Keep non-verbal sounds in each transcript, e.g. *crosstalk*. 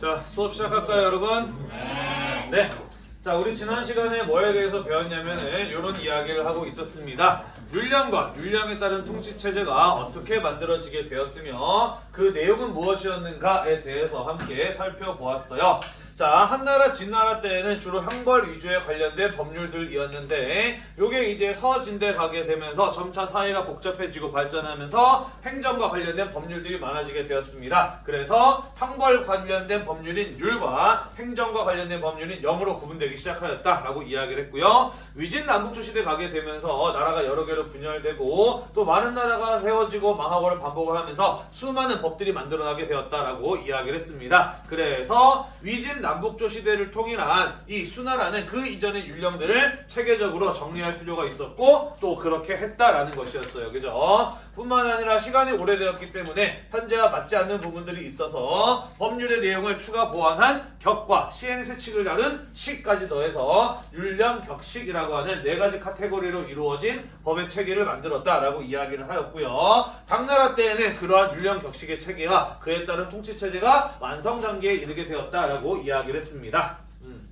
자, 수업 시작할까요, 여러분? 네. 자, 우리 지난 시간에 뭐에 대해서 배웠냐면은 이런 이야기를 하고 있었습니다. 율량과 율량에 따른 통치 체제가 어떻게 만들어지게 되었으며 그 내용은 무엇이었는가에 대해서 함께 살펴보았어요. 자, 한나라 진나라 때에는 주로 형벌 위주에 관련된 법률들이었는데 요게 이제 서진대 가게 되면서 점차 사회가 복잡해지고 발전하면서 행정과 관련된 법률들이 많아지게 되었습니다. 그래서 형벌 관련된 법률인 율과 행정과 관련된 법률인 영으로 구분되기 시작하였다라고 이야기를 했고요. 위진 남북조 시대 가게 되면서 나라가 여러 개로 분열되고 또 많은 나라가 세워지고 망하고를 반복을 하면서 수많은 법들이 만들어나게 되었다라고 이야기를 했습니다. 그래서 위진 남 북조 시대를 통일한 이 수나라는 그 이전의 율령들을 체계적으로 정리할 필요가 있었고 또 그렇게 했다라는 것이었어요. 그죠? 뿐만 아니라 시간이 오래되었기 때문에 현재와 맞지 않는 부분들이 있어서 법률의 내용을 추가 보완한 격과 시행세칙을 다룬 시까지 더해서 율령 격식이라고 하는 네 가지 카테고리로 이루어진 법의 체계를 만들었다라고 이야기를 하였고요. 당나라 때에는 그러한 율령 격식의 체계와 그에 따른 통치 체제가 완성 단계에 이르게 되었다라고 이야기를 했습니다. 음.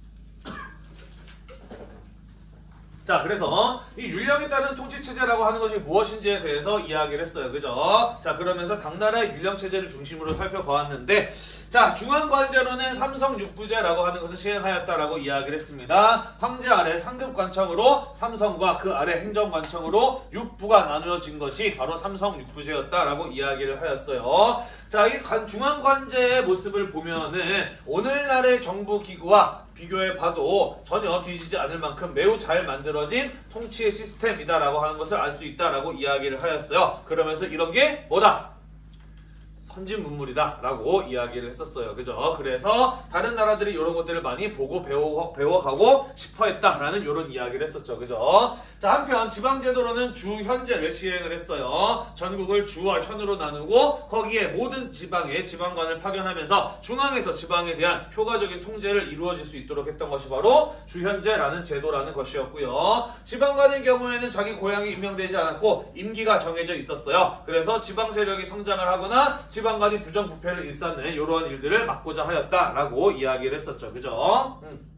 자, 그래서 이 율령에 따른 통치 체제라고 하는 것이 무엇인지에 대해서 이야기를 했어요. 그죠? 자, 그러면서 당나라의 율령 체제를 중심으로 살펴보았는데 자, 중앙관제로는 삼성 육부제라고 하는 것을 시행하였다라고 이야기를 했습니다. 황제 아래 상급 관청으로 삼성과 그 아래 행정 관청으로 육부가 나누어진 것이 바로 삼성 육부제였다라고 이야기를 하였어요. 자, 이 관- 중앙관제의 모습을 보면은 오늘날의 정부 기구와 비교해 봐도 전혀 뒤지지 않을 만큼 매우 잘 만들어진 통치의 시스템이다라고 하는 것을 알 수 있다라고 이야기를 하였어요. 그러면서 이런 게 뭐다? 선진 문물이다 라고 이야기를 했었어요. 그죠? 그래서 다른 나라들이 이런 것들을 많이 보고 배워, 배워가고 싶어 했다라는 이런 이야기를 했었죠. 그죠? 자, 한편 지방제도로는 주현제를 시행을 했어요. 전국을 주와 현으로 나누고 거기에 모든 지방에 지방관을 파견하면서 중앙에서 지방에 대한 효과적인 통제를 이루어질 수 있도록 했던 것이 바로 주현제라는 제도라는 것이었고요. 지방관의 경우에는 자기 고향이 임명되지 않았고 임기가 정해져 있었어요. 그래서 지방 세력이 성장을 하거나 지방 간이 부정부패를 일삼는 이러한 일들을 막고자 하였다라고 이야기를 했었죠. 그죠? 음.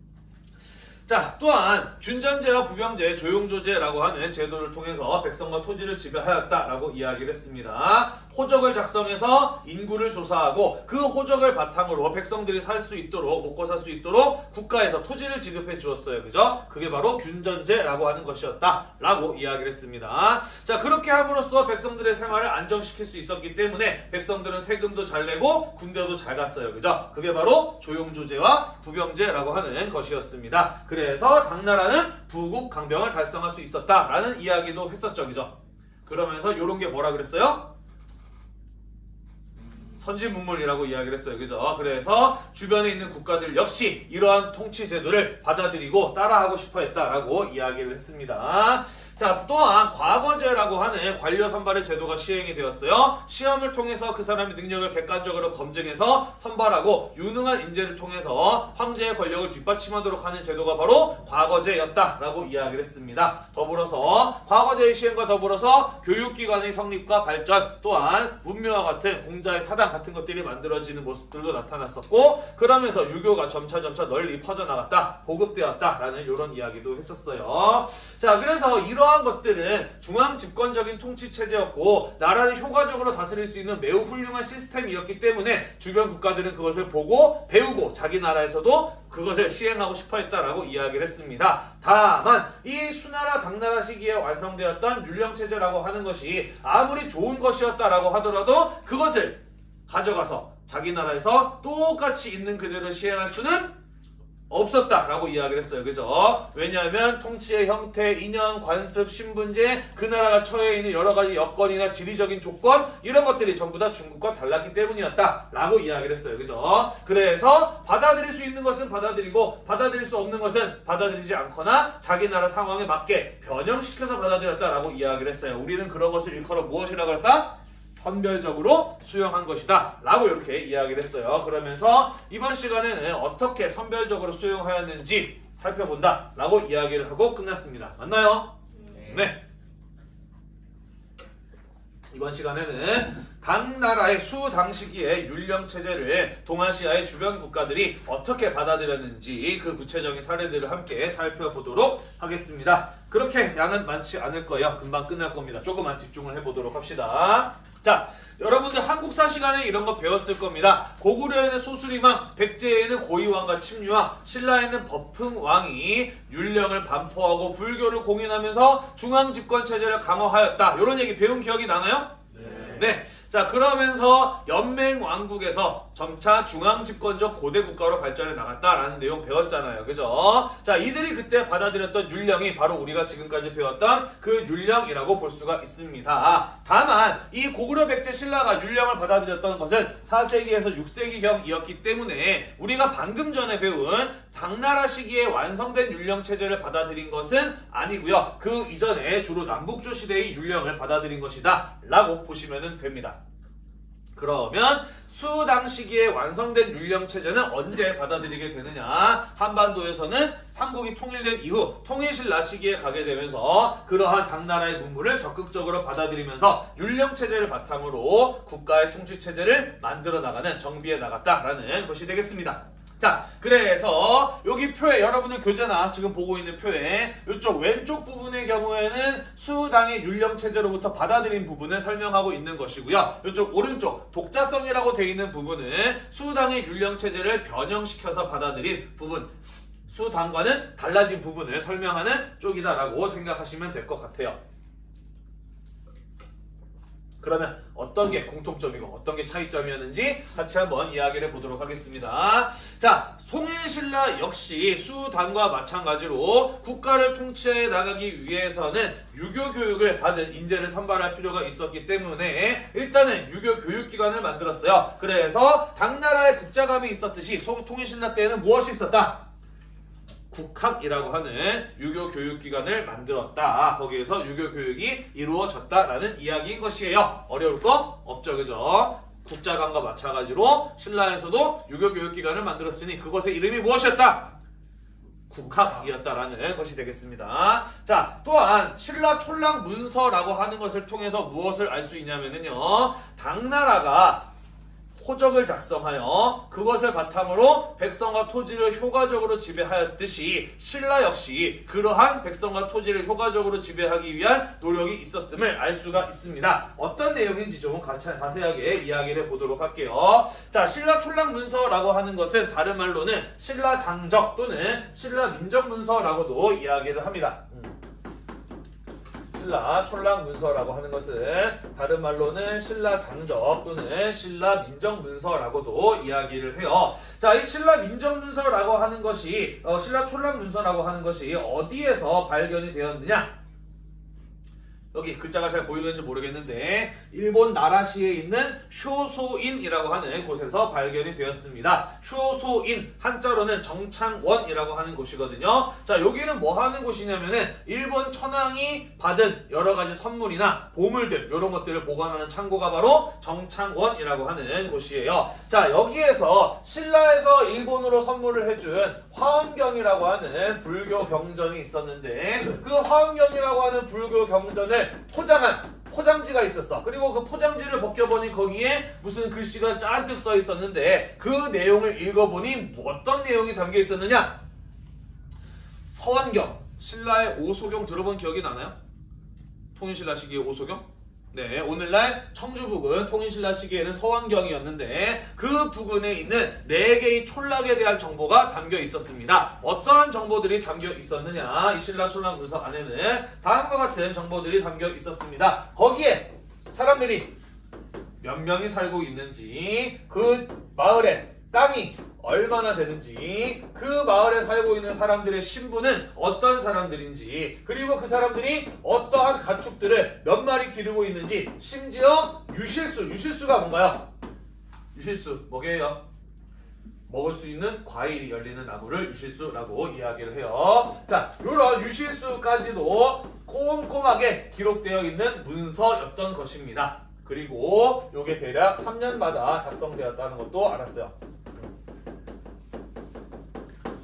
자, 또한 균전제와 부병제, 조용조제라고 하는 제도를 통해서 백성과 토지를 지배하였다라고 이야기를 했습니다. 호적을 작성해서 인구를 조사하고 그 호적을 바탕으로 백성들이 살 수 있도록 먹고 살 수 있도록 국가에서 토지를 지급해 주었어요. 그죠? 그게 바로 균전제라고 하는 것이었다라고 이야기를 했습니다. 자, 그렇게 함으로써 백성들의 생활을 안정시킬 수 있었기 때문에 백성들은 세금도 잘 내고 군대도 잘 갔어요. 그죠? 그게 바로 조용조제와 부병제라고 하는 것이었습니다. 그래 서 당나라는 부국 강병을 달성할 수 있었다라는 이야기도 했었죠. 그죠? 그러면서 이런 게 뭐라 그랬어요? 선진 문물이라고 이야기를 했어요. 그죠? 그래서 주변에 있는 국가들 역시 이러한 통치 제도를 받아들이고 따라하고 싶어 했다라고 이야기를 했습니다. 자, 또한 과거제라고 하는 관료 선발의 제도가 시행이 되었어요. 시험을 통해서 그 사람의 능력을 객관적으로 검증해서 선발하고 유능한 인재를 통해서 황제의 권력을 뒷받침하도록 하는 제도가 바로 과거제였다라고 이야기를 했습니다. 더불어서 과거제의 시행과 더불어서 교육기관의 성립과 발전 또한 문명과 같은 공자의 사당 같은 것들이 만들어지는 모습들도 나타났었고 그러면서 유교가 점차점차 널리 퍼져나갔다 보급되었다라는 이런 이야기도 했었어요. 자 그래서 이러한 것들은 중앙 집권적인 통치 체제였고 나라를 효과적으로 다스릴 수 있는 매우 훌륭한 시스템이었기 때문에 주변 국가들은 그것을 보고 배우고 자기 나라에서도 그것을 시행하고 싶어 했다라고 이야기를 했습니다. 다만 이 수나라 당나라 시기에 완성되었던 율령 체제라고 하는 것이 아무리 좋은 것이었다라고 하더라도 그것을 가져가서 자기 나라에서 똑같이 있는 그대로 시행할 수는 없었다라고 이야기를 했어요. 그죠? 왜냐하면 통치의 형태, 인연, 관습, 신분제, 그 나라가 처해 있는 여러 가지 여건이나 지리적인 조건 이런 것들이 전부 다 중국과 달랐기 때문이었다라고 이야기를 했어요. 그죠? 그래서 받아들일 수 있는 것은 받아들이고 받아들일 수 없는 것은 받아들이지 않거나 자기 나라 상황에 맞게 변형시켜서 받아들였다라고 이야기를 했어요. 우리는 그런 것을 일컬어 무엇이라고 할까? 선별적으로 수용한 것이다 라고 이렇게 이야기를 했어요 그러면서 이번 시간에는 어떻게 선별적으로 수용하였는지 살펴본다 라고 이야기를 하고 끝났습니다 맞나요? 네. 이번 시간에는 각 나라의 수 당 시기의 율령 체제를 동아시아의 주변 국가들이 어떻게 받아들였는지 그 구체적인 사례들을 함께 살펴보도록 하겠습니다. 그렇게 양은 많지 않을 거예요. 금방 끝날 겁니다. 조금만 집중을 해보도록 합시다. 자, 여러분들 한국사 시간에 이런 거 배웠을 겁니다. 고구려에는 소수리왕, 백제에는 고이왕과 침류왕, 신라에는 법흥왕이 율령을 반포하고 불교를 공인하면서 중앙집권 체제를 강화하였다. 이런 얘기 배운 기억이 나나요? 네. 자, 그러면서 연맹 왕국에서 점차 중앙 집권적 고대 국가로 발전해 나갔다라는 내용 배웠잖아요. 그죠? 자, 이들이 그때 받아들였던 율령이 바로 우리가 지금까지 배웠던 그 율령이라고 볼 수가 있습니다. 다만 이 고구려 백제 신라가 율령을 받아들였던 것은 4세기에서 6세기경이었기 때문에 우리가 방금 전에 배운 당나라 시기에 완성된 율령 체제를 받아들인 것은 아니고요. 그 이전에 주로 남북조 시대의 율령을 받아들인 것이다 라고 보시면 됩니다. 그러면 수당 시기에 완성된 율령 체제는 언제 받아들이게 되느냐? 한반도에서는 삼국이 통일된 이후 통일신라 시기에 가게 되면서 그러한 당나라의 문물을 적극적으로 받아들이면서 율령 체제를 바탕으로 국가의 통치 체제를 만들어 나가는 정비해 나갔다라는 것이 되겠습니다. 자, 그래서 여기 표에 여러분들 교재나 지금 보고 있는 표에 이쪽 왼쪽 부분의 경우에는 수당의 율령 체제로부터 받아들인 부분을 설명하고 있는 것이고요. 이쪽 오른쪽 독자성이라고 되어 있는 부분은 수당의 율령 체제를 변형시켜서 받아들인 부분. 수당과는 달라진 부분을 설명하는 쪽이다라고 생각하시면 될 것 같아요. 그러면 어떤 게 공통점이고 어떤 게 차이점이었는지 같이 한번 이야기를 해보도록 하겠습니다. 자, 통일신라 역시 수단과 마찬가지로 국가를 통치해 나가기 위해서는 유교 교육을 받은 인재를 선발할 필요가 있었기 때문에 일단은 유교 교육기관을 만들었어요. 그래서 당나라의 국자감이 있었듯이 통일신라 때에는 무엇이 있었다? 국학이라고 하는 유교 교육기관을 만들었다. 거기에서 유교 교육이 이루어졌다라는 이야기인 것이에요. 어려울 거 없죠, 그죠? 국자관과 마찬가지로 신라에서도 유교 교육기관을 만들었으니 그것의 이름이 무엇이었다? 국학이었다라는 것이 되겠습니다. 자, 또한 신라 촐랑 문서라고 하는 것을 통해서 무엇을 알 수 있냐면요. 당나라가 호적을 작성하여 그것을 바탕으로 백성과 토지를 효과적으로 지배하였듯이 신라 역시 그러한 백성과 토지를 효과적으로 지배하기 위한 노력이 있었음을 알 수가 있습니다. 어떤 내용인지 좀 자세하게 이야기를 해보도록 할게요. 자, 신라 촐랑 문서라고 하는 것은 다른 말로는 신라 장적 또는 신라 민정 문서라고도 이야기를 합니다. 신라 촐랑 문서라고 하는 것은 다른 말로는 신라 장적 또는 신라 민정 문서라고도 이야기를 해요. 자, 이 신라 민정 문서라고 하는 것이 어, 신라 촐랑 문서라고 하는 것이 어디에서 발견이 되었느냐? 여기 글자가 잘 보이는지 모르겠는데 일본 나라시에 있는 쇼소인이라고 하는 곳에서 발견이 되었습니다. 쇼소인 한자로는 정창원이라고 하는 곳이거든요. 자 여기는 뭐 하는 곳이냐면은 일본 천황이 받은 여러 가지 선물이나 보물들 이런 것들을 보관하는 창고가 바로 정창원이라고 하는 곳이에요. 자 여기에서 신라에서 일본으로 선물을 해준 화엄경이라고 하는 불교 경전이 있었는데 그 화엄경이라고 하는 불교 경전을 포장한 포장지가 있었어. 그리고 그 포장지를 벗겨보니 거기에 무슨 글씨가 잔뜩 써 있었는데 그 내용을 읽어보니 어떤 내용이 담겨 있었느냐? 서원경, 신라의 오소경 들어본 기억이 나나요? 통일신라 시기의 오소경? 네, 오늘날 청주 부근 통일신라 시기에는 서원경이었는데 그 부근에 있는 네 개의 촌락에 대한 정보가 담겨 있었습니다. 어떠한 정보들이 담겨 있었느냐? 이 신라 촌락 문서 안에는 다음과 같은 정보들이 담겨 있었습니다. 거기에 사람들이 몇 명이 살고 있는지 그 마을에 땅이 얼마나 되는지 그 마을에 살고 있는 사람들의 신분은 어떤 사람들인지 그리고 그 사람들이 어떠한 가축들을 몇 마리 기르고 있는지 심지어 유실수 유실수가 뭔가요? 유실수 뭐게요? 먹을 수 있는 과일이 열리는 나무를 유실수라고 이야기를 해요. 자, 이런 유실수까지도 꼼꼼하게 기록되어 있는 문서였던 것입니다. 그리고 이게 대략 3년마다 작성되었다는 것도 알았어요.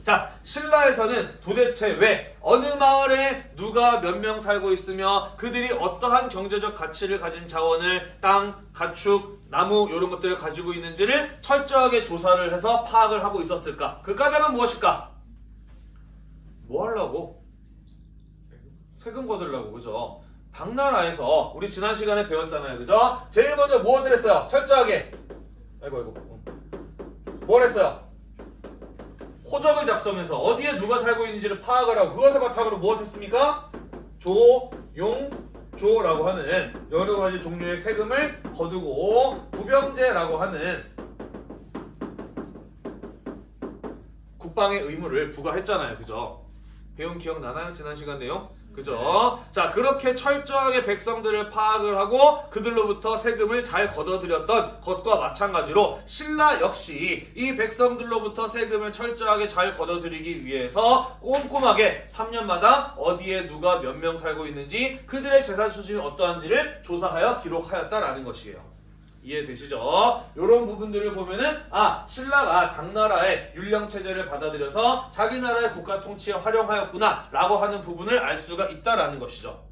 자, 신라에서는 도대체 왜 어느 마을에 누가 몇 명 살고 있으며 그들이 어떠한 경제적 가치를 가진 자원을 땅, 가축, 나무 이런 것들을 가지고 있는지를 철저하게 조사를 해서 파악을 하고 있었을까? 그 까닭은 무엇일까? 뭐 하려고? 세금 거들라고 그죠? 당나라에서 우리 지난 시간에 배웠잖아요 그죠? 제일 먼저 무엇을 했어요? 철저하게 아이고 아이고 응. 뭘 했어요? 호적을 작성해서 어디에 누가 살고 있는지를 파악을 하고 그것을 바탕으로 무엇했습니까? 조, 용, 조라고 하는 여러 가지 종류의 세금을 거두고 부병제라고 하는 국방의 의무를 부과했잖아요. 그죠? 배운 기억 나나요? 지난 시간 내용? 그죠? 자, 그렇게 철저하게 백성들을 파악을 하고 그들로부터 세금을 잘 걷어들였던 것과 마찬가지로 신라 역시 이 백성들로부터 세금을 철저하게 잘 걷어들이기 위해서 꼼꼼하게 3년마다 어디에 누가 몇 명 살고 있는지 그들의 재산 수준이 어떠한지를 조사하여 기록하였다라는 것이에요. 이해되시죠? 이런 부분들을 보면은 아 신라가 당나라의 율령 체제를 받아들여서 자기 나라의 국가 통치에 활용하였구나 라고 하는 부분을 알 수가 있다라는 것이죠.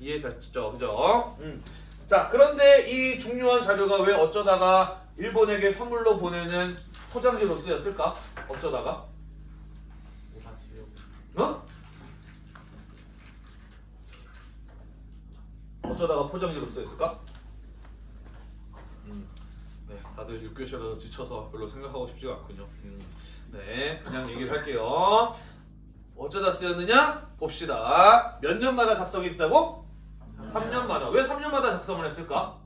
이해됐죠? 그죠? 음. 자 그런데 이 중요한 자료가 왜 어쩌다가 일본에게 선물로 보내는 포장지로 쓰였을까? 어쩌다가? 어? 어쩌다가 포장지로 쓰였을까? 다들 6교시라서 지쳐서 별로 생각하고 싶지가 않군요. 음, 네, 그냥 얘기를 할게요. 어쩌다 쓰였느냐? 봅시다. 몇 년마다 작성이 있다고? 3년마다. 왜 3년마다 작성을 했을까?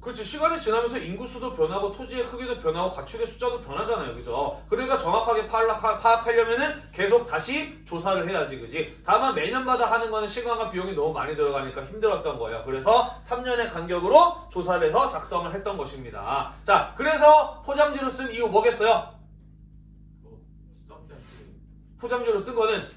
그렇지. 시간이 지나면서 인구수도 변하고 토지의 크기도 변하고 가축의 숫자도 변하잖아요. 그죠? 그러니까 정확하게 파악- 파악하려면은 계속 다시 조사를 해야지. 그지? 다만 매년마다 하는 거는 시간과 비용이 너무 많이 들어가니까 힘들었던 거예요. 그래서 3년의 간격으로 조사를 해서 작성을 했던 것입니다. 자, 그래서 포장지로 쓴 이유 뭐겠어요? 포장지로 쓴 거는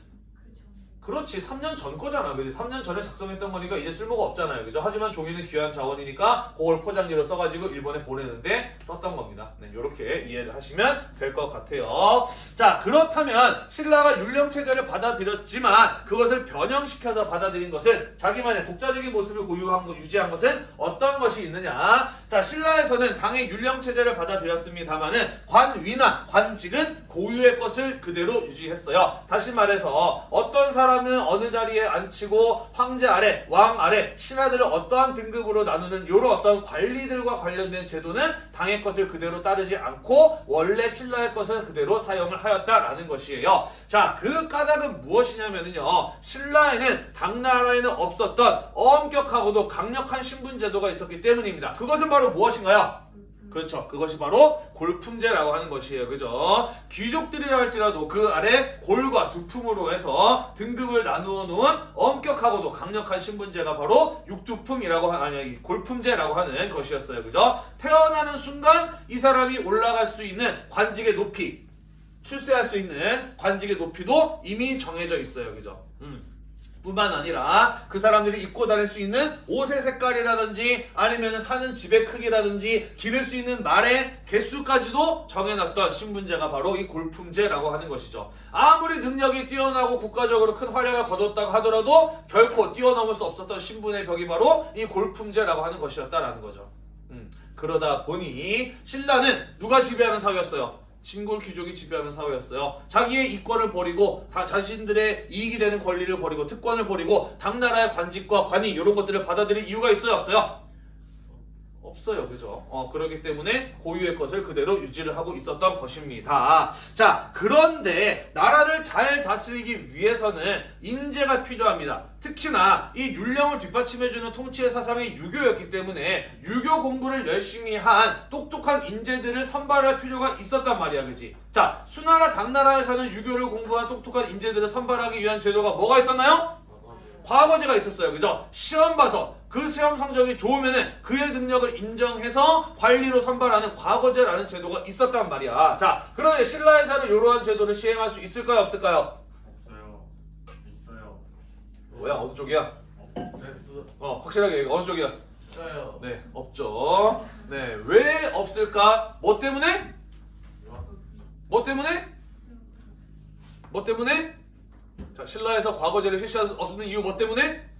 그렇지. 3년 전 거잖아. 그지? 3년 전에 작성했던 거니까 이제 쓸모가 없잖아요. 그죠? 하지만 종이는 귀한 자원이니까 그걸 포장지로 써가지고 일본에 보내는데 썼던 겁니다. 네 이렇게 이해를 하시면 될 것 같아요. 자 그렇다면 신라가 율령체제를 받아들였지만 그것을 변형시켜서 받아들인 것은 자기만의 독자적인 모습을 고유한 것 유지한 것은 어떤 것이 있느냐? 자 신라에서는 당의 율령체제를 받아들였습니다만은 관위나 관직은 고유의 것을 그대로 유지했어요. 다시 말해서 어떤 사람 은 어느 자리에 앉히고 황제 아래, 왕 아래, 신하들을 어떠한 등급으로 나누는 이런 어떤 관리들과 관련된 제도는 당의 것을 그대로 따르지 않고 원래 신라의 것을 그대로 사용을 하였다라는 것이에요. 자, 그 까닭은 무엇이냐면요. 신라에는 당나라에는 없었던 엄격하고도 강력한 신분 제도가 있었기 때문입니다. 그것은 바로 무엇인가요? 그렇죠. 그것이 바로 골품제라고 하는 것이에요. 그죠? 귀족들이라 할지라도 그 아래 골과 두품으로 해서 등급을 나누어 놓은 엄격하고도 강력한 신분제가 바로 육두품이라고 하, 아니 골품제라고 하는 것이었어요. 그죠? 태어나는 순간 이 사람이 올라갈 수 있는 관직의 높이 출세할 수 있는 관직의 높이도 이미 정해져 있어요. 그죠? 음. 뿐만 아니라 그 사람들이 입고 다닐 수 있는 옷의 색깔이라든지 아니면 사는 집의 크기라든지 기를 수 있는 말의 개수까지도 정해놨던 신분제가 바로 이 골품제라고 하는 것이죠. 아무리 능력이 뛰어나고 국가적으로 큰 활약을 거뒀다고 하더라도 결코 뛰어넘을 수 없었던 신분의 벽이 바로 이 골품제라고 하는 것이었다라는 거죠. 음, 그러다 보니 신라는 누가 지배하는 사회였어요? 진골 귀족이 지배하는 사회였어요. 자기의 이권을 버리고 다 자신들의 이익이 되는 권리를 버리고 특권을 버리고 당나라의 관직과 관이 이런 것들을 받아들일 이유가 있어요, 없어요? 없어요, 그죠? 어, 그렇기 때문에 고유의 것을 그대로 유지를 하고 있었던 것입니다. 자, 그런데 나라를 잘 다스리기 위해서는 인재가 필요합니다. 특히나 이 율령을 뒷받침해주는 통치의 사상이 유교였기 때문에 유교 공부를 열심히 한 똑똑한 인재들을 선발할 필요가 있었단 말이야, 그지? 자, 수나라 당나라에서는 유교를 공부한 똑똑한 인재들을 선발하기 위한 제도가 뭐가 있었나요? 과거제가 있었어요. 그죠? 시험 봐서 그 시험 성적이 좋으면은 그의 능력을 인정해서 관리로 선발하는 과거제라는 제도가 있었단 말이야. 자, 그런데 신라에서는 이러한 제도를 시행할 수 있을까요? 없을까요? 없어요. 있어요. 뭐야? 어느 쪽이야? 없어요. 어, 확실하게 얘기해. 어느 쪽이야? 있어요. 네, 없죠. 네, 왜 없을까? 뭐 때문에? 뭐 때문에? 뭐 때문에? 자, 신라에서 과거제를 실시할 수 없는 이유 뭐 때문에?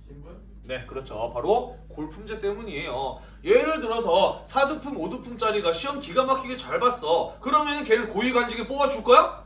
네, 그렇죠. 바로 골품제 때문이에요. 예를 들어서 4등품, 5등품짜리가 시험 기가 막히게 잘 봤어. 그러면 걔를 고위관직에 뽑아줄 거야?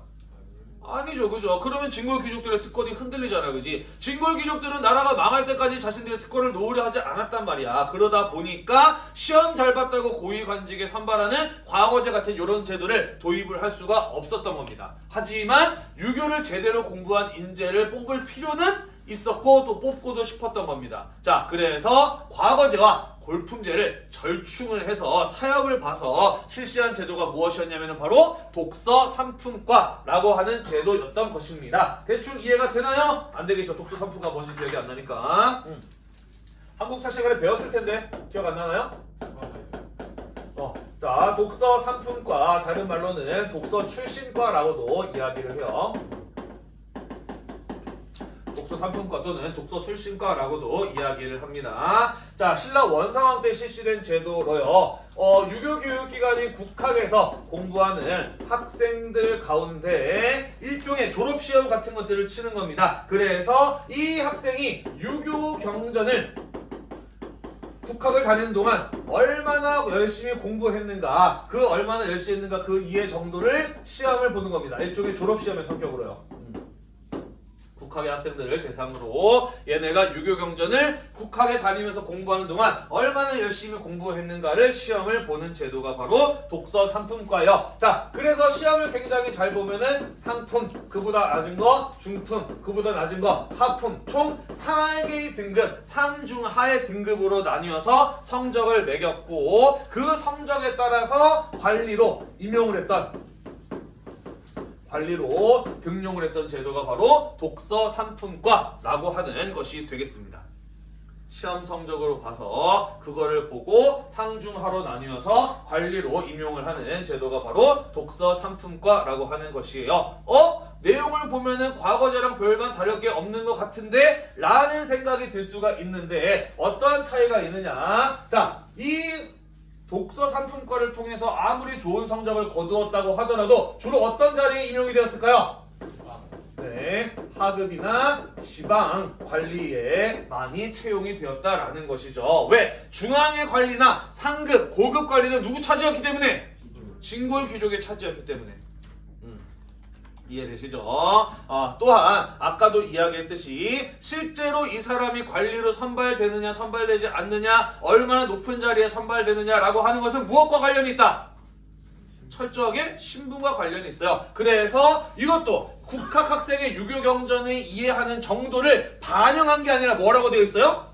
아니죠, 그죠? 그러면 진골 귀족들의 특권이 흔들리잖아, 그지? 진골 귀족들은 나라가 망할 때까지 자신들의 특권을 놓으려 하지 않았단 말이야. 그러다 보니까 시험 잘 봤다고 고위관직에 선발하는 과거제 같은 이런 제도를 도입을 할 수가 없었던 겁니다. 하지만 유교를 제대로 공부한 인재를 뽑을 필요는 있었고 또 뽑고도 싶었던 겁니다. 자, 그래서 과거제와 골품제를 절충을 해서 타협을 봐서 실시한 제도가 무엇이었냐면 바로 독서 삼품과라고 하는 제도였던 것입니다. 대충 이해가 되나요? 안 되겠죠. 독서 삼품과 뭔지 기억이 안 나니까. 음. 한국사 시간에 배웠을 텐데 기억 안 나나요? 어, 자, 독서 삼품과 다른 말로는 독서 출신과라고도 이야기를 해요. 독서 삼품과 또는 독서 출신과라고도 이야기를 합니다. 자, 신라 원상왕 때 실시된 제도로요. 어, 유교 교육 기관인 국학에서 공부하는 학생들 가운데 일종의 졸업 시험 같은 것들을 치는 겁니다. 그래서 이 학생이 유교 경전을 국학을 다니는 동안 얼마나 열심히 공부했는가 그 얼마나 열심히 했는가 그 이해 정도를 시험을 보는 겁니다 일종의 졸업시험의 성격으로요 음. 국학의 학생들을 대상으로 얘네가 유교경전을 국학에 다니면서 공부하는 동안 얼마나 열심히 공부했는가를 시험을 보는 제도가 바로 독서 삼품과예요. 자, 그래서 시험을 굉장히 잘 보면은 상품, 그보다 낮은 거, 중품, 그보다 낮은 거, 하품, 총 4개의 등급, 상중하의 등급으로 나뉘어서 성적을 매겼고 그 성적에 따라서 관리로 임용을 했던 관리로 등용을 했던 제도가 바로 독서 삼품과라고 하는 것이 되겠습니다. 시험 성적으로 봐서 그거를 보고 상중하로 나뉘어서 관리로 임용을 하는 제도가 바로 독서 삼품과라고 하는 것이에요. 어? 내용을 보면은 과거제랑 별반 다를 게 없는 것 같은데 라는 생각이 들 수가 있는데 어떠한 차이가 있느냐 자, 이 독서 상품과를 통해서 아무리 좋은 성적을 거두었다고 하더라도 주로 어떤 자리에 임용이 되었을까요? 네, 하급이나 지방 관리에 많이 채용이 되었다라는 것이죠. 왜? 중앙의 관리나 상급, 고급 관리는 누구 차지였기 때문에? 진골 귀족의 차지였기 때문에. 음, 이해되시죠? 아, 또한 아까도 이야기했듯이 실제로 이 사람이 관리로 선발되느냐 선발되지 않느냐 얼마나 높은 자리에 선발되느냐라고 하는 것은 무엇과 관련이 있다? 철저하게 신분과 관련이 있어요. 그래서 이것도 국학 학생의 유교 경전을 이해하는 정도를 반영한 게 아니라 뭐라고 되어 있어요?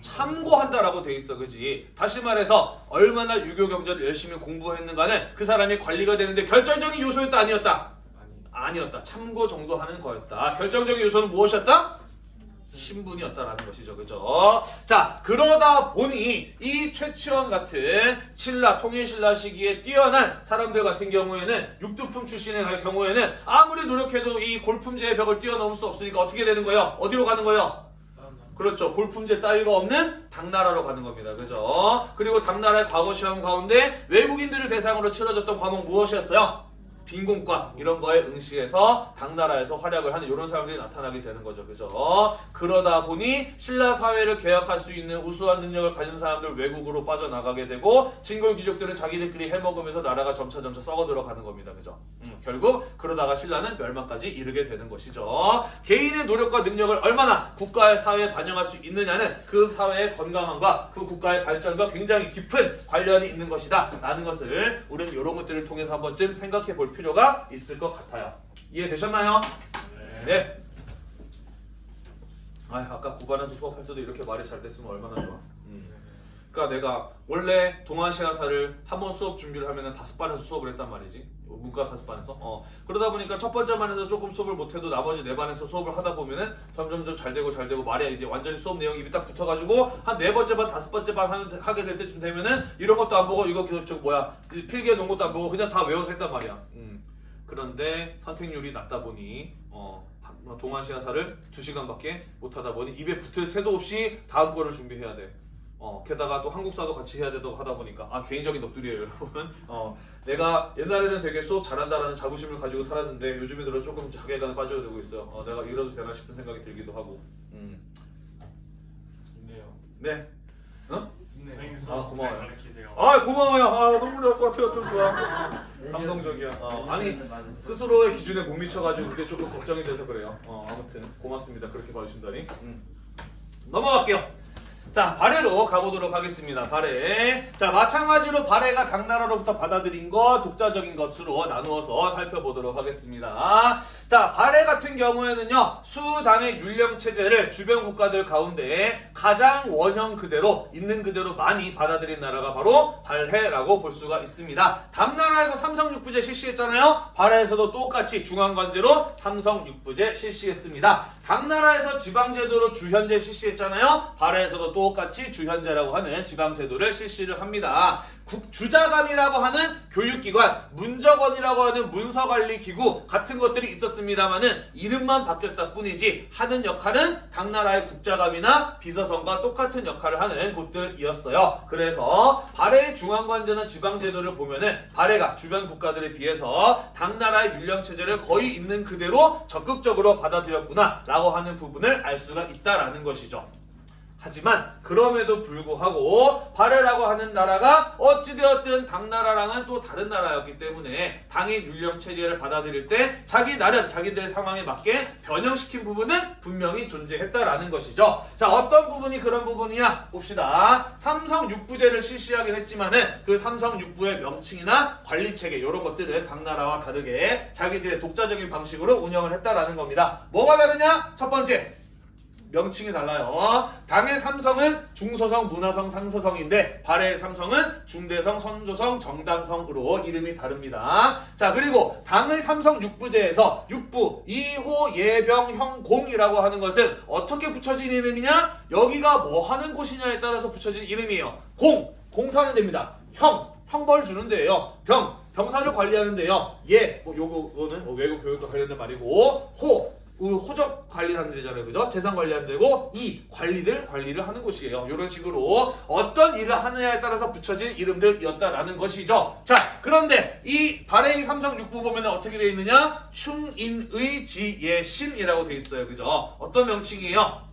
참고한다라고 되어 있어, 그지? 다시 말해서 얼마나 유교 경전을 열심히 공부했는가는 그 사람이 관리가 되는데 결정적인 요소였다 아니었다? 아니 아니었다. 참고 정도 하는 거였다. 결정적인 요소는 무엇이었다? 신분이었다라는 것이죠. 그죠? 자, 그러다 보니 이 최치원 같은 신라, 통일신라 시기에 뛰어난 사람들 같은 경우에는 육두품 출신의 경우에는 아무리 노력해도 이 골품제의 벽을 뛰어넘을 수 없으니까 어떻게 되는 거예요? 어디로 가는 거예요? 그렇죠. 골품제 따위가 없는 당나라로 가는 겁니다. 그죠? 그리고 당나라의 과거 시험 가운데 외국인들을 대상으로 치러졌던 과목 무엇이었어요? 빈곤과 이런 거에 응시해서 당나라에서 활약을 하는 이런 사람들이 나타나게 되는 거죠. 그죠? 그러다 보니 신라 사회를 개혁할 수 있는 우수한 능력을 가진 사람들 외국으로 빠져나가게 되고 진골 귀족들은 자기들끼리 해먹으면서 나라가 점차 점차 썩어들어 가는 겁니다. 그죠? 음, 결국 그러다가 신라는 멸망까지 이르게 되는 것이죠. 개인의 노력과 능력을 얼마나 국가의 사회에 반영할 수 있느냐는 그 사회의 건강함과 그 국가의 발전과 굉장히 깊은 관련이 있는 것이다. 라는 것을 우리는 이런 것들을 통해서 한 번쯤 생각해 볼 필요가 있을 것 같아요. 이해되셨나요? 네. 아, 아까 9반에서 수업할 때도 이렇게 말이 잘 됐으면 얼마나 좋아. 음. 그러니까 내가 원래 동아시아사를 한 번 수업 준비를 하면은 다섯 반에서 수업을 했단 말이지. 문과 다섯 반에서. 어. 그러다 보니까 첫 번째 반에서 조금 수업을 못해도 나머지 네 반에서 수업을 하다 보면은 점점점 잘 되고 잘 되고 말이야 이제 완전히 수업 내용이 입에 딱 붙어가지고 한 네 번째 반 다섯 번째 반 하게 될 때쯤 되면은 이런 것도 안 보고 이거 그, 저 뭐야 이 필기해 놓은 것도 안 보고 그냥 다 외워서 했단 말이야. 음. 그런데 선택률이 낮다 보니 어. 한- 동아시아사를 두 시간밖에 못하다 보니 입에 붙을 새도 없이 다음 거를 준비해야 돼. 어, 게다가 또 한국사도 같이 해야 되고 하다 보니까 아 개인적인 넋두리예요 여러분 어, 내가 옛날에는 되게 수업 잘한다라는 자부심을 가지고 살았는데 요즘에 들어 조금 자괴감에 빠져들고 있어요 어, 내가 이러도 되나 싶은 생각이 들기도 하고. 음. 있네요. 네. 어? 있네요. 선생님 아, 고마워요. 아 고마워요. 아 너무 좋을 것 같아요 좀 좋아 감동적이야. 어, 아니 스스로의 기준에 못 미쳐가지고 그게 조금 걱정이 돼서 그래요. 어, 아무튼 고맙습니다. 그렇게 봐주신다니. 음. 넘어갈게요 자 발해로 가보도록 하겠습니다. 발해. 자 마찬가지로 발해가 당나라로부터 받아들인 것 독자적인 것으로 나누어서 살펴보도록 하겠습니다. 자 발해 같은 경우에는요 수당의 율령 체제를 주변 국가들 가운데 가장 원형 그대로 있는 그대로 많이 받아들인 나라가 바로 발해라고 볼 수가 있습니다. 당나라에서 삼성 육부제 실시했잖아요. 발해에서도 똑같이 중앙관제로 삼성 육부제 실시했습니다. 당나라에서 지방제도로 주현제 실시했잖아요. 발해에서도 똑 같이 주현제라고 하는 지방제도를 실시를 합니다. 국, 주자감이라고 하는 교육기관, 문적원이라고 하는 문서관리기구 같은 것들이 있었습니다만은 이름만 바뀌었다 뿐이지 하는 역할은 당나라의 국자감이나 비서성과 똑같은 역할을 하는 곳들이었어요. 그래서 발해의 중앙관제나 지방제도를 보면은 발해가 주변 국가들에 비해서 당나라의 율령체제를 거의 있는 그대로 적극적으로 받아들였구나 라고 하는 부분을 알 수가 있다라는 것이죠. 하지만 그럼에도 불구하고 발해라고 하는 나라가 어찌되었든 당나라랑은 또 다른 나라였기 때문에 당의 율령 체제를 받아들일 때 자기 나름 자기들 상황에 맞게 변형시킨 부분은 분명히 존재했다라는 것이죠. 자 어떤 부분이 그런 부분이야 봅시다. 삼성 육부제를 실시하긴 했지만은 그 삼성 육부의 명칭이나 관리 체계 이런 것들은 당나라와 다르게 자기들의 독자적인 방식으로 운영을 했다라는 겁니다. 뭐가 다르냐? 첫 번째 명칭이 달라요. 당의 삼성은 중서성, 문화성, 상서성인데 발해의 삼성은 중대성, 선조성, 정당성으로 이름이 다릅니다. 자 그리고 당의 삼성 육부제에서 육부, 이호, 예병, 형, 공이라고 하는 것은 어떻게 붙여진 이름이냐? 여기가 뭐 하는 곳이냐에 따라서 붙여진 이름이에요. 공, 공사는 됩니다. 형, 형벌 주는 데예요. 병, 병사를 관리하는 데요. 예, 뭐 요거는 뭐 외국 교육과 관련된 말이고 호, 그 호적 관리하는 데잖아요. 그죠? 재산 관리하는 데고 이 관리들 관리를 하는 곳이에요. 이런 식으로 어떤 일을 하느냐에 따라서 붙여진 이름들이었다라는 것이죠. 자, 그런데 이 발해의 삼성 육부 보면 어떻게 되어 있느냐? 충인의 지예심이라고 되어 있어요. 그죠? 어떤 명칭이에요?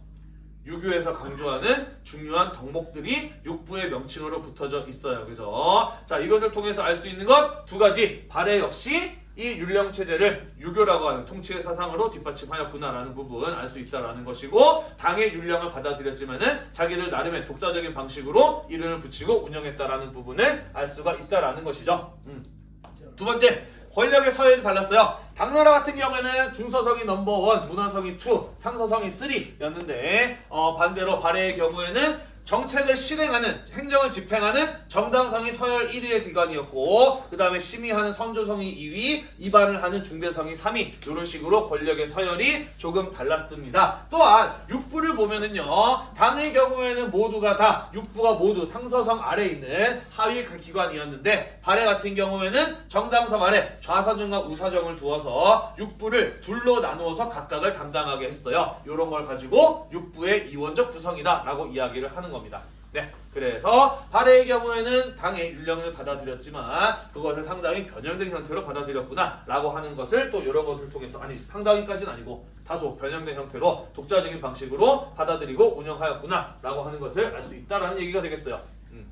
유교에서 강조하는 중요한 덕목들이 육부의 명칭으로 붙어져 있어요. 그죠? 자, 이것을 통해서 알 수 있는 것 두 가지. 발해 역시 이 율령 체제를 유교라고 하는 통치의 사상으로 뒷받침하였구나라는 부분 알 수 있다라는 것이고 당의 율령을 받아들였지만은 자기들 나름의 독자적인 방식으로 이름을 붙이고 운영했다라는 부분을 알 수가 있다라는 것이죠. 음. 두 번째 권력의 서열이 달랐어요. 당나라 같은 경우에는 중서성이 넘버원, 문화성이 2, 상서성이 3였는데 어, 반대로 발해의 경우에는 정책을 실행하는 행정을 집행하는 정당성이 서열 1위의 기관이었고 그 다음에 심의하는 선조성이 2위 입안을 하는 중대성이 3위 이런 식으로 권력의 서열이 조금 달랐습니다. 또한 육부를 보면은요 당의 경우에는 모두가 다 육부가 모두 상서성 아래에 있는 하위 기관이었는데 발해 같은 경우에는 정당성 아래 좌사정과 우사정을 두어서 육부를 둘로 나누어서 각각을 담당하게 했어요. 이런 걸 가지고 육부의 이원적 구성이다 라고 이야기를 하는 겁니다. 네, 그래서 발해의 경우에는 당의 율령을 받아들였지만 그것을 상당히 변형된 형태로 받아들였구나 라고 하는 것을 또 여러 것을 통해서 아니 상당히까지는 아니고 다소 변형된 형태로 독자적인 방식으로 받아들이고 운영하였구나 라고 하는 것을 알 수 있다라는 얘기가 되겠어요. 음.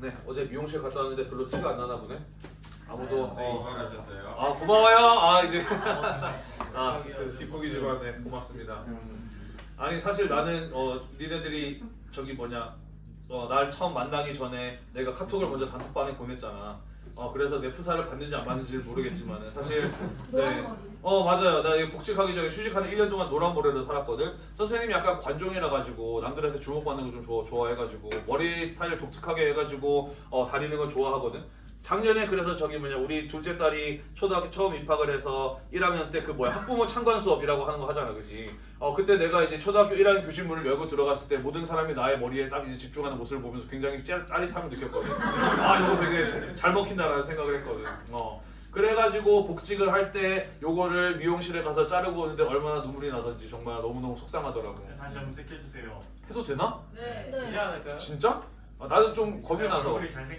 네, 어제 미용실 갔다 왔는데 별로 티가 안 나나 보네. 아무도 선생님 어. 아 고마워요. 아 이제 *laughs* 아 그, 뒷북이지만 네 고맙습니다. 아니 사실 나는 어 니네들이 저기 뭐냐 어 날 처음 만나기 전에 내가 카톡을 먼저 단톡방에 보냈잖아. 어 그래서 내 프사를 받는지 안 받는지를 모르겠지만은 사실 *laughs* 네. 어 맞아요. 나 복직하기 전에 휴직하는 1년 동안 노란 머리로 살았거든. 선생님이 약간 관종이라 가지고 남들한테 주목받는 거 좀 좋아, 좋아해가지고 머리 스타일 독특하게 해가지고 어 다니는 걸 좋아하거든. 작년에 그래서 저기 뭐냐 우리 둘째 딸이 초등학교 처음 입학을 해서 1학년 때 그 뭐야 학부모 참관 수업이라고 하는 거 하잖아 그지 어 그때 내가 이제 초등학교 1학년 교실문을 열고 들어갔을 때 모든 사람이 나의 머리에 딱 이제 집중하는 모습을 보면서 굉장히 짜, 짜릿함을 느꼈거든 아 이거 되게 잘, 잘 먹힌다라는 생각을 했거든 어 그래가지고 복직을 할 때 요거를 미용실에 가서 자르고 오는데 얼마나 눈물이 나던지 정말 너무너무 속상하더라고요. 네, 다시 염색해주세요. 해도 되나? 네. 않을까요? 진짜? 아, 나는 좀 겁이 나서.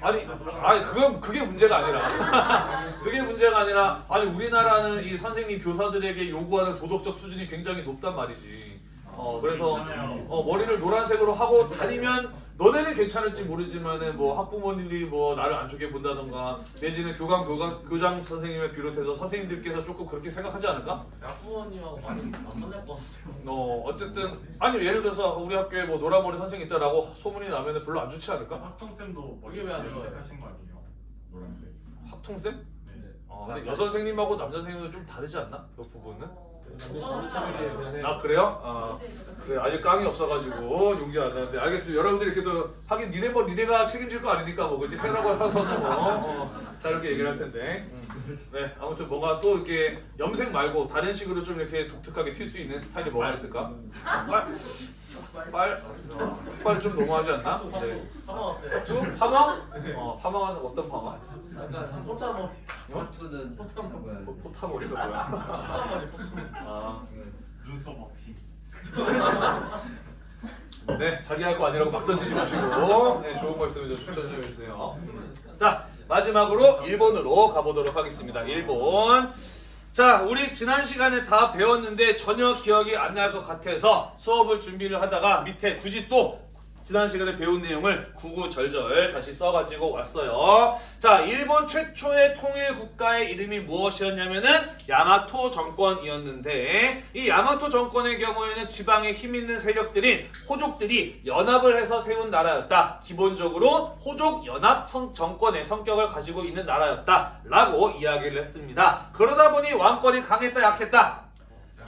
아니. 아니 그건 그게 문제가 아니라 *laughs* 그게 문제가 아니라 아니 우리나라는 이 선생님 교사들에게 요구하는 도덕적 수준이 굉장히 높단 말이지. 어 그래서 괜찮아요. 어, 머리를 노란색으로 하고 다니면 너네는 괜찮을지 모르지만은 뭐 학부모님들이 뭐 나를 안 좋게 본다던가 내지는 교감 교감 교장 선생님을 비롯해서 선생님들께서 조금 그렇게 생각하지 않을까? 학부모님하고 많이 안 만날 것 같아요. 어 어쨌든 아니 예를 들어서 우리 학교에 뭐 노란머리 선생님 있다라고 소문이 나면은 별로 안 좋지 않을까? 학통쌤도 머리 왜안 좋아요? 염색하신 거 아니에요? 노란색. 학통쌤? 네. 어, 근데 여선생님하고 남선생님은 좀 다르지 않나? 그 부분은? 아, 아 그래요? 아 그래 아직 깡이 없어가지고 용기 안 나는데 알겠습니다 여러분들이 그래도 하긴 니네 뭐 니네가 책임질 거 아니니까 뭐 그지 해라고 해서는 뭐 *laughs* 어, 자 이렇게 얘기를 할 텐데 음. 네 아무튼 뭐가 또 이렇게 염색 말고 다른 식으로 좀 이렇게 독특하게 튈 수 있는 스타일이 뭐가 있을까? 빨? 빨? 빨 좀 너무하지 않나? 네. 한번 어때? 좀 파마? 어 파마는 어떤 파마? 약간 포타머 하트는 포탑 포- 포타머리가 뭐야? 포타머리 아 눈썹 없이. *laughs* 네, 자기 할 거 아니라고 막 던지지 마시고 네, 좋은 거 있으면 좀 추천 좀 해주세요. 자, 마지막으로 일본으로 가보도록 하겠습니다. 일본. 자, 우리 지난 시간에 다 배웠는데 전혀 기억이 안 날 것 같아서 수업을 준비를 하다가 밑에 굳이 또 지난 시간에 배운 내용을 구구절절 다시 써가지고 왔어요. 자, 일본 최초의 통일 국가의 이름이 무엇이었냐면은 야마토 정권이었는데 이 야마토 정권의 경우에는 지방에 힘 있는 세력들인 호족들이 연합을 해서 세운 나라였다. 기본적으로 호족 연합 성- 정권의 성격을 가지고 있는 나라였다 라고 이야기를 했습니다. 그러다 보니 왕권이 강했다 약했다.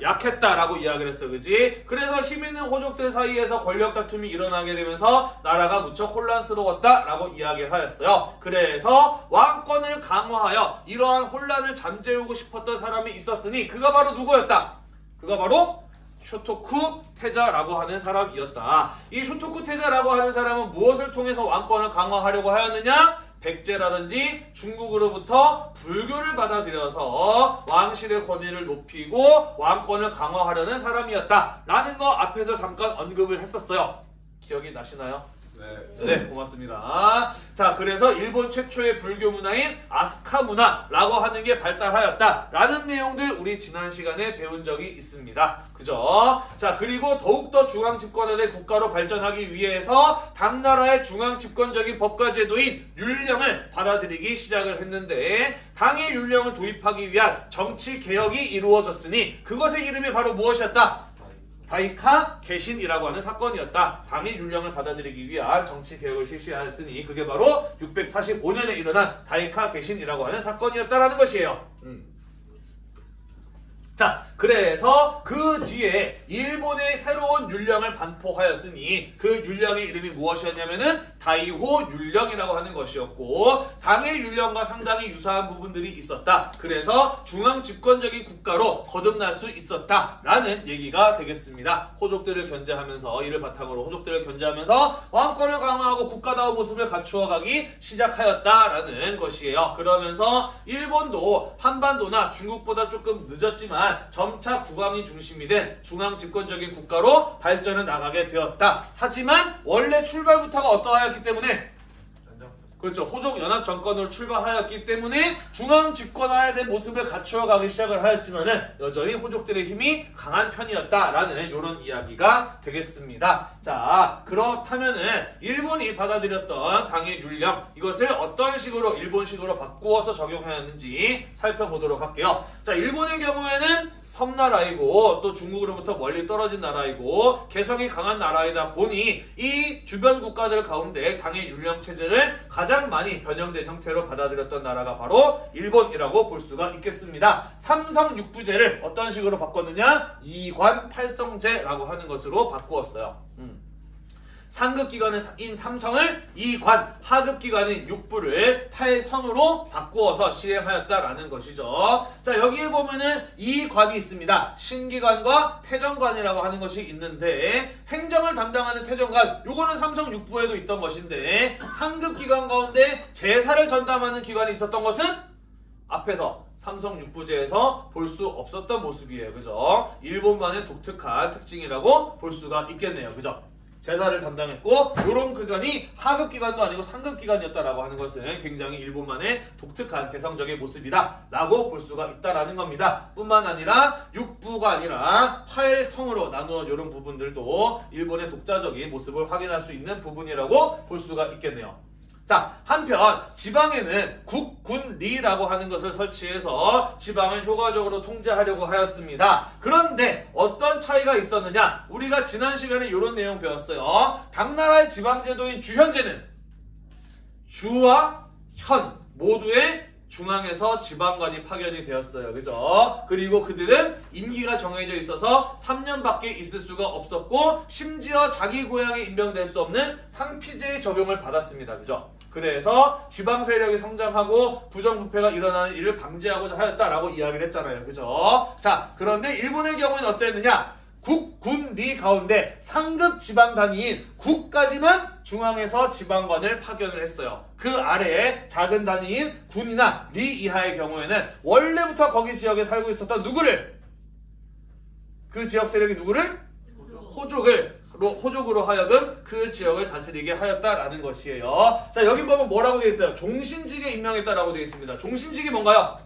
약했다라고 이야기를 했어, 그지? 그래서 힘 있는 호족들 사이에서 권력 다툼이 일어나게 되면서 나라가 무척 혼란스러웠다라고 이야기를 하였어요. 그래서 왕권을 강화하여 이러한 혼란을 잠재우고 싶었던 사람이 있었으니 그가 바로 누구였다? 그가 바로 쇼토쿠 태자라고 하는 사람이었다. 이 쇼토쿠 태자라고 하는 사람은 무엇을 통해서 왕권을 강화하려고 하였느냐? 백제라든지 중국으로부터 불교를 받아들여서 왕실의 권위를 높이고 왕권을 강화하려는 사람이었다라는 거 앞에서 잠깐 언급을 했었어요. 기억이 나시나요? 네. 네, 고맙습니다. 자, 그래서 일본 최초의 불교 문화인 아스카 문화라고 하는 게 발달하였다라는 내용들 우리 지난 시간에 배운 적이 있습니다. 그죠? 자, 그리고 더욱더 중앙 집권화된 국가로 발전하기 위해서 당나라의 중앙 집권적인 법과 제도인 율령을 받아들이기 시작을 했는데 당의 율령을 도입하기 위한 정치 개혁이 이루어졌으니 그것의 이름이 바로 무엇이었다? 다이카 개신이라고 하는 사건이었다. 당의 율령을 받아들이기 위한 정치 개혁을 실시하였으니 그게 바로 645년에 일어난 다이카 개신이라고 하는 사건이었다라는 것이에요. 음. 자, 그래서 그 뒤에 일본의 새로운 율령을 반포하였으니 그 율령의 이름이 무엇이었냐면은 다이호 율령이라고 하는 것이었고 당의 율령과 상당히 유사한 부분들이 있었다. 그래서 중앙 집권적인 국가로 거듭날 수 있었다라는 얘기가 되겠습니다. 호족들을 견제하면서 이를 바탕으로 호족들을 견제하면서 왕권을 강화하고 국가다운 모습을 갖추어가기 시작하였다라는 것이에요. 그러면서 일본도 한반도나 중국보다 조금 늦었지만 점차 국왕이 중심이 된 중앙 집권적인 국가로 발전해 나가게 되었다. 하지만 원래 출발부터가 어떠하였기 때문에 그렇죠. 호족 연합 정권으로 출발하였기 때문에 중앙 집권화에 대한 모습을 갖추어 가기 시작을 하였지만은 여전히 호족들의 힘이 강한 편이었다라는 이런 이야기가 되겠습니다. 자, 그렇다면은 일본이 받아들였던 당의 율령 이것을 어떤 식으로 일본식으로 바꾸어서 적용하였는지 살펴보도록 할게요. 자, 일본의 경우에는 섬나라이고 또 중국으로부터 멀리 떨어진 나라이고 개성이 강한 나라이다 보니 이 주변 국가들 가운데 당의 율령 체제를 가장 많이 변형된 형태로 받아들였던 나라가 바로 일본이라고 볼 수가 있겠습니다. 삼성 육부제를 어떤 식으로 바꿨느냐? 이관 팔성제라고 하는 것으로 바꾸었어요. 음. 상급 기관인 삼성을 이관, 하급 기관인 육부를 팔성으로 바꾸어서 시행하였다라는 것이죠. 자, 여기에 보면은 이 관이 있습니다. 신기관과 태정관이라고 하는 것이 있는데 행정을 담당하는 태정관, 요거는 삼성 육부에도 있던 것인데 상급 기관 가운데 제사를 전담하는 기관이 있었던 것은 앞에서 삼성 육부제에서 볼 수 없었던 모습이에요. 그죠? 일본만의 독특한 특징이라고 볼 수가 있겠네요. 그죠? 제사를 담당했고 이런 기간이 하급 기간도 아니고 상급 기간이었다라고 하는 것은 굉장히 일본만의 독특한 개성적인 모습이다 라고 볼 수가 있다라는 겁니다. 뿐만 아니라 육부가 아니라 팔성으로 나누어 이런 부분들도 일본의 독자적인 모습을 확인할 수 있는 부분이라고 볼 수가 있겠네요. 자, 한편 지방에는 국군리라고 하는 것을 설치해서 지방을 효과적으로 통제하려고 하였습니다. 그런데 어떤 차이가 있었느냐? 우리가 지난 시간에 이런 내용 배웠어요. 각 나라의 지방제도인 주현제는 주와 현 모두의 중앙에서 지방관이 파견이 되었어요. 그죠? 그리고 그들은 임기가 정해져 있어서 3년밖에 있을 수가 없었고 심지어 자기 고향에 임명될 수 없는 상피제의 적용을 받았습니다. 그죠? 그래서 지방 세력이 성장하고 부정부패가 일어나는 일을 방지하고자 하였다라고 이야기를 했잖아요. 그죠? 자, 그런데 일본의 경우는 어땠느냐? 국, 군, 리 가운데 상급 지방 단위인 국까지만 중앙에서 지방관을 파견을 했어요. 그 아래에 작은 단위인 군이나 리 이하의 경우에는 원래부터 거기 지역에 살고 있었던 누구를 그 지역 세력이 누구를 호족을 로- 호족으로 하여금 그 지역을 다스리게 하였다라는 것이에요. 자 여기 보면 뭐라고 되어 있어요? 종신직에 임명했다라고 되어 있습니다. 종신직이 뭔가요?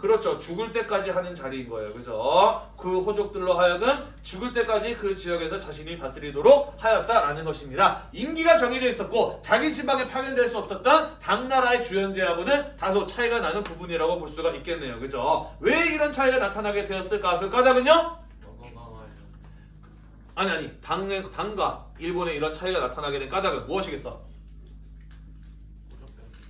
그렇죠. 죽을 때까지 하는 자리인 거예요. 그죠? 그 호족들로 하여금 죽을 때까지 그 지역에서 자신이 다스리도록 하였다라는 것입니다. 임기가 정해져 있었고 자기 지방에 파견될 수 없었던 당나라의 주연제하고는 다소 차이가 나는 부분이라고 볼 수가 있겠네요. 그죠? 왜 이런 차이가 나타나게 되었을까? 그 까닭은요? 아니 아니 당, 당과 일본의 이런 차이가 나타나게 된 까닭은 무엇이겠어?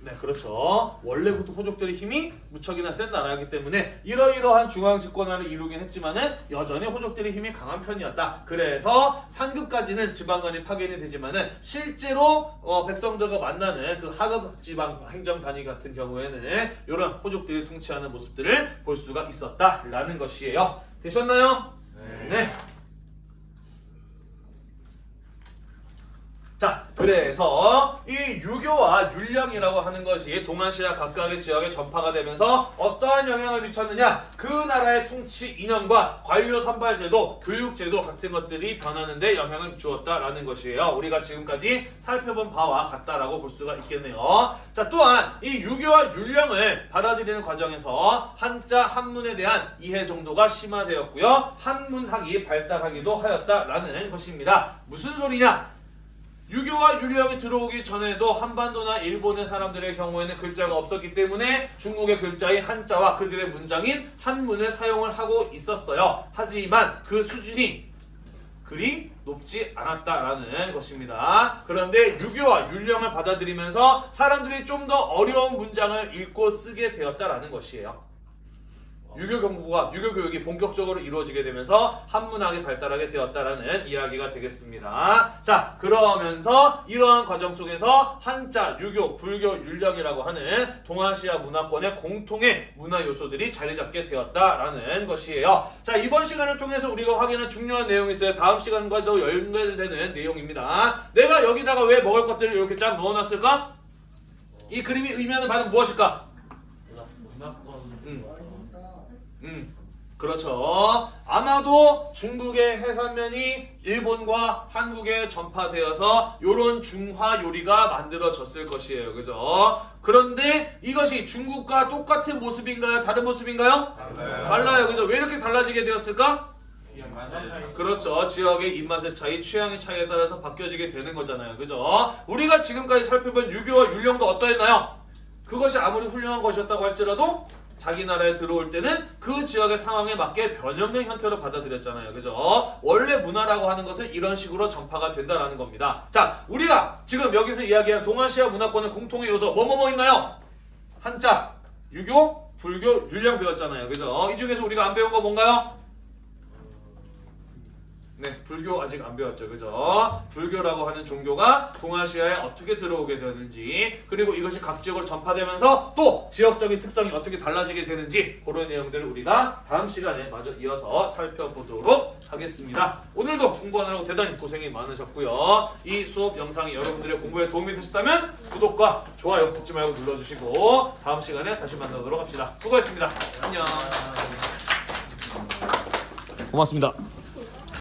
네, 그렇죠. 원래부터 호족들의 힘이 무척이나 센 나라이기 때문에 이러이러한 중앙 집권화를 이루긴 했지만은 여전히 호족들의 힘이 강한 편이었다. 그래서 상급까지는 지방관이 파견이 되지만은 실제로 어, 백성들과 만나는 그 하급 지방 행정 단위 같은 경우에는 이런 호족들이 통치하는 모습들을 볼 수가 있었다라는 것이에요. 되셨나요? 네. 자, 그래서 이 유교와 율령이라고 하는 것이 동아시아 각각의 지역에 전파가 되면서 어떠한 영향을 미쳤느냐? 그 나라의 통치 이념과 관료 선발제도, 교육제도 같은 것들이 변하는데 영향을 주었다라는 것이에요. 우리가 지금까지 살펴본 바와 같다라고 볼 수가 있겠네요. 자, 또한 이 유교와 율령을 받아들이는 과정에서 한자 한문에 대한 이해 정도가 심화되었고요. 한문학이 발달하기도 하였다라는 것입니다. 무슨 소리냐? 유교와 율령이 들어오기 전에도 한반도나 일본의 사람들의 경우에는 글자가 없었기 때문에 중국의 글자인 한자와 그들의 문장인 한문을 사용을 하고 있었어요. 하지만 그 수준이 그리 높지 않았다라는 것입니다. 그런데 유교와 율령을 받아들이면서 사람들이 좀 더 어려운 문장을 읽고 쓰게 되었다라는 것이에요. 유교 경부가 유교 교육이 본격적으로 이루어지게 되면서 한문학이 발달하게 되었다라는 이야기가 되겠습니다. 자, 그러면서 이러한 과정 속에서 한자, 유교, 불교, 율령이라고 하는 동아시아 문화권의 공통의 문화 요소들이 자리 잡게 되었다라는 것이에요. 자, 이번 시간을 통해서 우리가 확인한 중요한 내용이 있어요. 다음 시간과도 연결되는 내용입니다. 내가 여기다가 왜 먹을 것들을 이렇게 쫙 넣어놨을까? 이 그림이 의미하는 바는 무엇일까? 문화권. 음. 음, 그렇죠. 아마도 중국의 해산면이 일본과 한국에 전파되어서 요런 중화 요리가 만들어졌을 것이에요. 그죠? 그런데 이것이 중국과 똑같은 모습인가요? 다른 모습인가요? 달라요. 그죠? 왜 이렇게 달라지게 되었을까? 그렇죠. 지역의 입맛의 차이, 취향의 차이에 따라서 바뀌어지게 되는 거잖아요. 그죠? 우리가 지금까지 살펴본 유교와 율령도 어떠했나요? 그것이 아무리 훌륭한 것이었다고 할지라도 자기 나라에 들어올 때는 그 지역의 상황에 맞게 변형된 형태로 받아들였잖아요. 그죠? 원래 문화라고 하는 것은 이런 식으로 전파가 된다라는 겁니다. 자, 우리가 지금 여기서 이야기한 동아시아 문화권의 공통의 요소 뭐뭐뭐 있나요? 한자, 유교, 불교, 율령 배웠잖아요. 그죠? 이 중에서 우리가 안 배운 거 뭔가요? 네, 불교 아직 안 배웠죠, 그죠? 불교라고 하는 종교가 동아시아에 어떻게 들어오게 되는지, 그리고 이것이 각 지역으로 전파되면서 또 지역적인 특성이 어떻게 달라지게 되는지 그런 내용들을 우리가 다음 시간에 마저 이어서 살펴보도록 하겠습니다. 오늘도 공부하느라고 대단히 고생이 많으셨고요. 이 수업 영상이 여러분들의 공부에 도움이 되셨다면 구독과 좋아요 잊지 말고 눌러주시고 다음 시간에 다시 만나도록 합시다. 수고했습니다. 안녕. 고맙습니다.